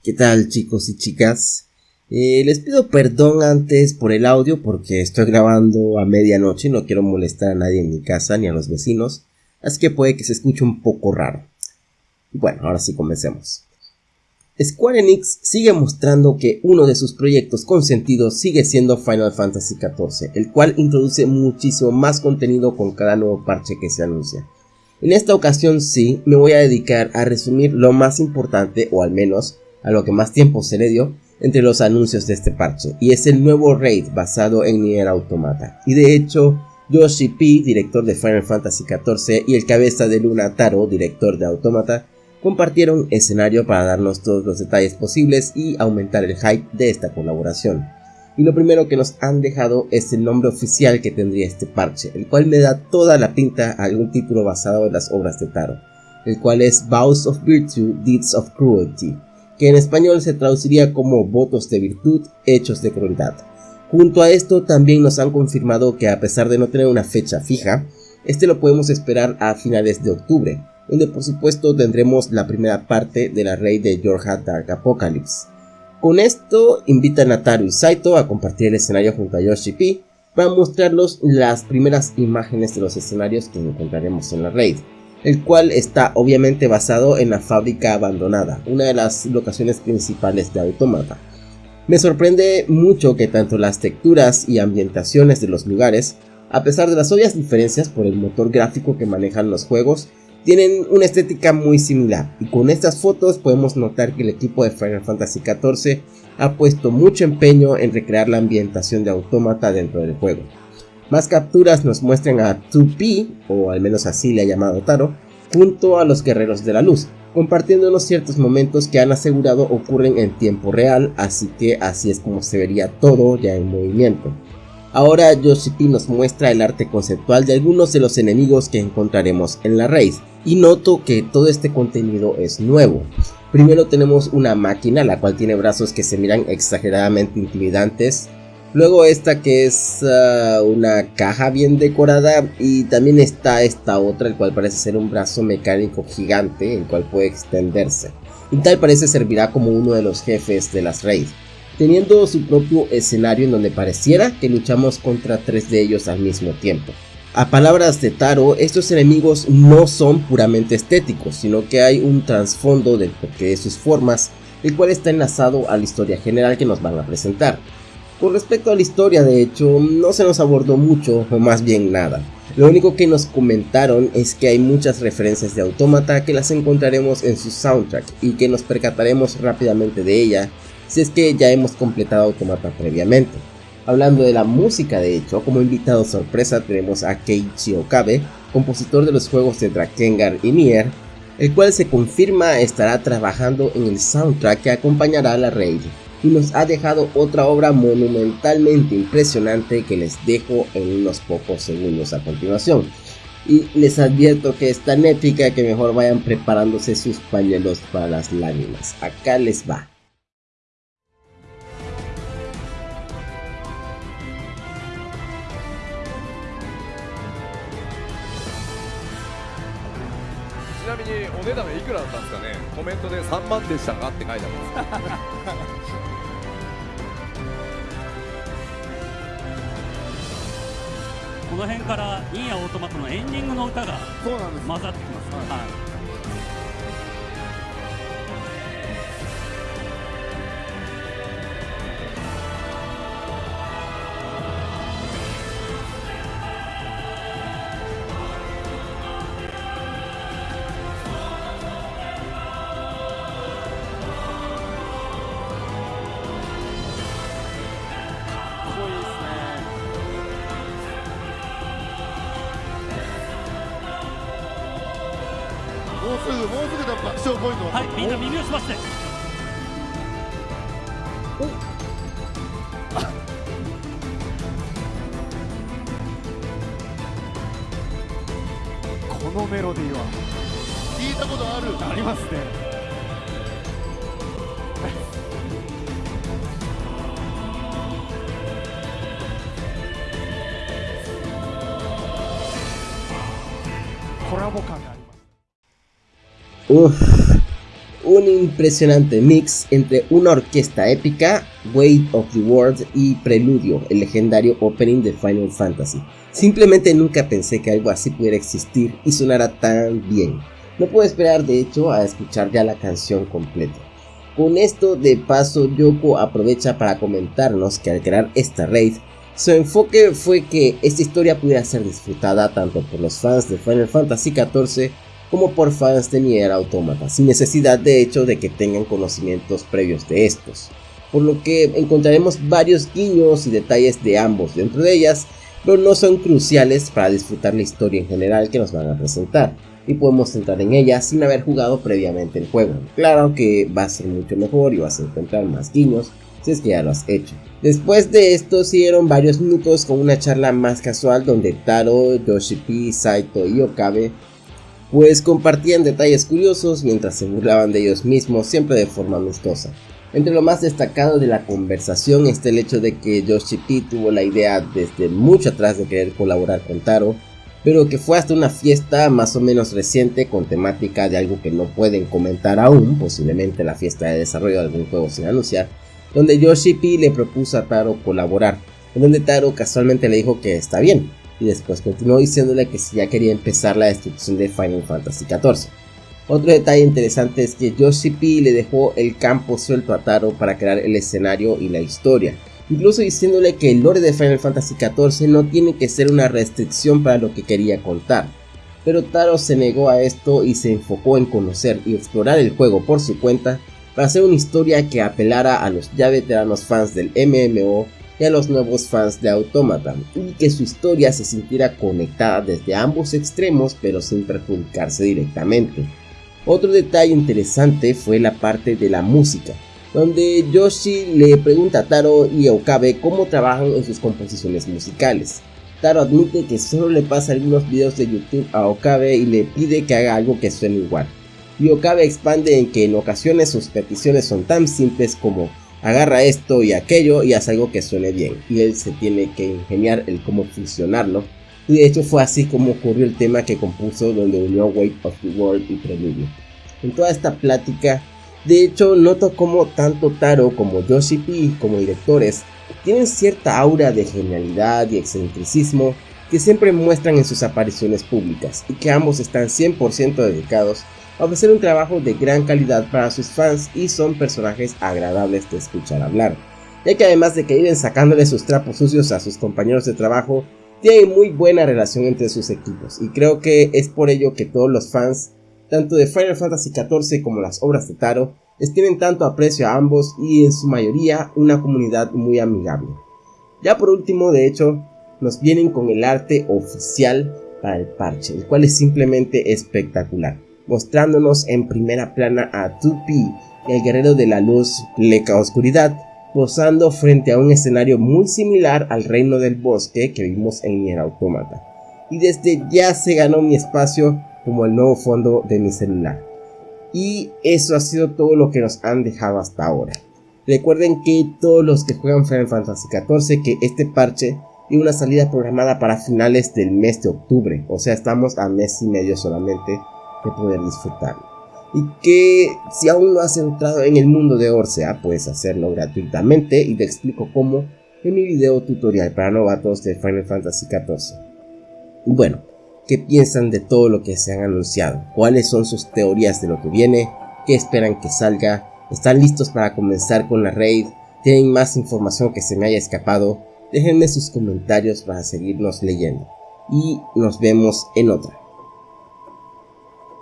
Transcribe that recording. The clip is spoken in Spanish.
¿Qué tal chicos y chicas? Eh, les pido perdón antes por el audio porque estoy grabando a medianoche y no quiero molestar a nadie en mi casa ni a los vecinos, así que puede que se escuche un poco raro. Bueno, ahora sí comencemos. Square Enix sigue mostrando que uno de sus proyectos consentidos sigue siendo Final Fantasy XIV, el cual introduce muchísimo más contenido con cada nuevo parche que se anuncia. En esta ocasión sí, me voy a dedicar a resumir lo más importante, o al menos a lo que más tiempo se le dio, entre los anuncios de este parche, y es el nuevo raid basado en Nier Automata. Y de hecho, Yoshi P, director de Final Fantasy XIV, y el cabeza de Luna Taro, director de Automata, compartieron escenario para darnos todos los detalles posibles y aumentar el hype de esta colaboración y lo primero que nos han dejado es el nombre oficial que tendría este parche, el cual me da toda la pinta a algún título basado en las obras de Taro, el cual es Vows of Virtue, Deeds of Cruelty, que en español se traduciría como votos de virtud, hechos de crueldad. Junto a esto también nos han confirmado que a pesar de no tener una fecha fija, este lo podemos esperar a finales de octubre, donde por supuesto tendremos la primera parte de la rey de Yorha Dark Apocalypse. Con esto invitan a y Saito a compartir el escenario junto a Yoshi P para mostrarlos las primeras imágenes de los escenarios que encontraremos en la raid, el cual está obviamente basado en la fábrica abandonada, una de las locaciones principales de Automata. Me sorprende mucho que tanto las texturas y ambientaciones de los lugares, a pesar de las obvias diferencias por el motor gráfico que manejan los juegos, tienen una estética muy similar y con estas fotos podemos notar que el equipo de Final Fantasy XIV ha puesto mucho empeño en recrear la ambientación de Autómata dentro del juego. Más capturas nos muestran a 2P, o al menos así le ha llamado Taro, junto a los guerreros de la luz, compartiéndonos ciertos momentos que han asegurado ocurren en tiempo real, así que así es como se vería todo ya en movimiento. Ahora Yoshi-P nos muestra el arte conceptual de algunos de los enemigos que encontraremos en la raid, y noto que todo este contenido es nuevo. Primero tenemos una máquina la cual tiene brazos que se miran exageradamente intimidantes, luego esta que es ah, una caja bien decorada y también está esta otra el cual parece ser un brazo mecánico gigante el cual puede extenderse y tal parece servirá como uno de los jefes de las raids teniendo su propio escenario en donde pareciera que luchamos contra tres de ellos al mismo tiempo. A palabras de Taro, estos enemigos no son puramente estéticos, sino que hay un trasfondo del porqué de sus formas, el cual está enlazado a la historia general que nos van a presentar. Con respecto a la historia, de hecho, no se nos abordó mucho, o más bien nada. Lo único que nos comentaron es que hay muchas referencias de Automata que las encontraremos en su soundtrack y que nos percataremos rápidamente de ella si es que ya hemos completado Automata previamente. Hablando de la música de hecho, como invitado sorpresa tenemos a Keiichi Okabe, compositor de los juegos de Drakengard y Nier, el cual se confirma estará trabajando en el soundtrack que acompañará a la raid y nos ha dejado otra obra monumentalmente impresionante que les dejo en unos pocos segundos a continuación. Y les advierto que es tan épica que mejor vayan preparándose sus pañuelos para las lágrimas. Acá les va. メントで3万でしたがって書いてあります。この辺からインヤオートマトのエンディングの歌が混ざってきます、はい。かっうすぐもうすぐだ爆笑ポイントはい、みんな耳を澄ましておこのメロディーは聞いたことある。ありますね。コラボ感が Un impresionante mix entre una orquesta épica, Weight of the World y Preludio, el legendario opening de Final Fantasy. Simplemente nunca pensé que algo así pudiera existir y sonara tan bien. No puedo esperar de hecho a escuchar ya la canción completa. Con esto de paso Yoko aprovecha para comentarnos que al crear esta raid, su enfoque fue que esta historia pudiera ser disfrutada tanto por los fans de Final Fantasy XIV como por fans de Nier Automata, sin necesidad de hecho de que tengan conocimientos previos de estos. Por lo que encontraremos varios guiños y detalles de ambos dentro de ellas, pero no son cruciales para disfrutar la historia en general que nos van a presentar, y podemos entrar en ella sin haber jugado previamente el juego. Claro que va a ser mucho mejor y vas a encontrar más guiños si es que ya lo has hecho. Después de esto siguieron varios minutos con una charla más casual donde Taro, Yoshipi, Saito y Okabe pues compartían detalles curiosos mientras se burlaban de ellos mismos, siempre de forma amistosa. Entre lo más destacado de la conversación está el hecho de que Yoshi P tuvo la idea desde mucho atrás de querer colaborar con Taro, pero que fue hasta una fiesta más o menos reciente con temática de algo que no pueden comentar aún, posiblemente la fiesta de desarrollo de algún juego sin anunciar, donde Yoshi P le propuso a Taro colaborar, donde Taro casualmente le dijo que está bien, y después continuó diciéndole que si ya quería empezar la destrucción de Final Fantasy XIV. Otro detalle interesante es que Yoshi P le dejó el campo suelto a Taro para crear el escenario y la historia, incluso diciéndole que el lore de Final Fantasy XIV no tiene que ser una restricción para lo que quería contar. Pero Taro se negó a esto y se enfocó en conocer y explorar el juego por su cuenta para hacer una historia que apelara a los ya veteranos fans del MMO y a los nuevos fans de Automata, y que su historia se sintiera conectada desde ambos extremos pero sin perjudicarse directamente. Otro detalle interesante fue la parte de la música, donde Yoshi le pregunta a Taro y Okabe cómo trabajan en sus composiciones musicales. Taro admite que solo le pasa algunos videos de YouTube a Okabe y le pide que haga algo que suene igual. Y Okabe expande en que en ocasiones sus peticiones son tan simples como agarra esto y aquello y hace algo que suene bien. Y él se tiene que ingeniar el cómo funcionarlo. Y de hecho fue así como ocurrió el tema que compuso donde unió Weight of the World y Preludio. En toda esta plática, de hecho noto como tanto Taro como Yoshi P como directores tienen cierta aura de genialidad y excentricismo que siempre muestran en sus apariciones públicas y que ambos están 100% dedicados ofrecer un trabajo de gran calidad para sus fans y son personajes agradables de escuchar hablar, ya que además de que viven sacándole sus trapos sucios a sus compañeros de trabajo, tienen muy buena relación entre sus equipos y creo que es por ello que todos los fans, tanto de Final Fantasy XIV como las obras de Taro, tienen tanto aprecio a ambos y en su mayoría una comunidad muy amigable. Ya por último, de hecho, nos vienen con el arte oficial para el parche, el cual es simplemente espectacular mostrándonos en primera plana a Tupi, el guerrero de la luz, pleca oscuridad, posando frente a un escenario muy similar al reino del bosque que vimos en Nier Automata. Y desde ya se ganó mi espacio como el nuevo fondo de mi celular. Y eso ha sido todo lo que nos han dejado hasta ahora. Recuerden que todos los que juegan Final Fantasy XIV que este parche y una salida programada para finales del mes de octubre, o sea estamos a mes y medio solamente de poder disfrutarlo. Y que si aún no has entrado en el mundo de Orsea, puedes hacerlo gratuitamente y te explico cómo en mi video tutorial para novatos de Final Fantasy XIV. Bueno, ¿qué piensan de todo lo que se han anunciado? ¿Cuáles son sus teorías de lo que viene? ¿Qué esperan que salga? ¿Están listos para comenzar con la raid? ¿Tienen más información que se me haya escapado? Déjenme sus comentarios para seguirnos leyendo. Y nos vemos en otra.